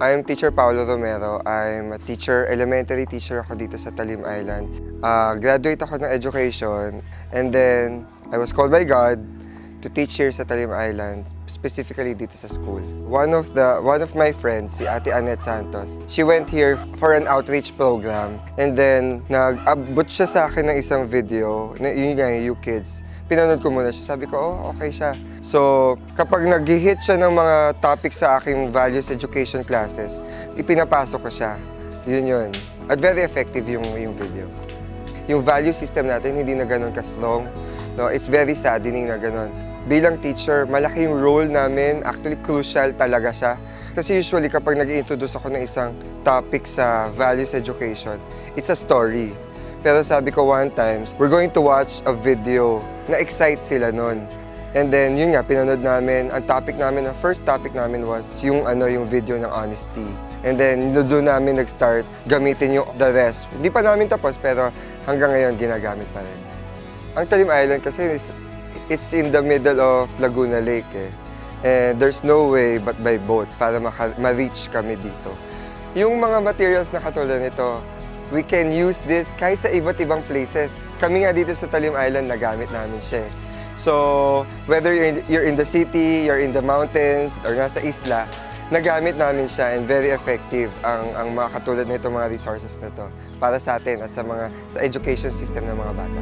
I'm teacher Paolo Romero. I'm a teacher, elementary teacher ako dito sa Talim Island. Ah, graduate ako ng education and then I was called by God to teach here sa Talim Island, specifically dito sa school. One of the one of my friends, si Ate Annette Santos, she went here for an outreach program and then nag-abot siya sa akin ng isang video, na yun nga You Kids. Pinanood ko muna siya. Sabi ko, oh, okay siya. So, kapag nag-hit siya ng mga topics sa aking values education classes, ipinapasok ko siya. Yun yun. At very effective yung, yung video. Yung value system natin hindi na ganun ka-strong. No? It's very saddening na ganun. Bilang teacher, malaki yung role namin. Actually, crucial talaga siya. Kasi usually kapag nag introduce ako ng isang topic sa values education, it's a story. Pero sabi ko one times, we're going to watch a video na excite sila nun. And then, yun nga, pinanood namin. Ang topic namin, ang first topic namin was yung, ano, yung video ng honesty. And then, doon namin nag-start gamitin yung the rest. Hindi pa namin tapos, pero hanggang ngayon, ginagamit pa rin. Ang Talim Island kasi is, it's in the middle of Laguna Lake eh. And there's no way but by boat para ma-reach kami dito. Yung mga materials na katulad nito, we can use this kahit sa iba't ibang places. Kami nga dito sa Talim Island, nagamit namin siya. eh. So, whether you're in, you're in the city, you're in the mountains, or nasa isla, nagamit namin siya and very effective ang, ang mga katulad nito mga resources na to para sa atin at sa mga sa education system ng mga bata.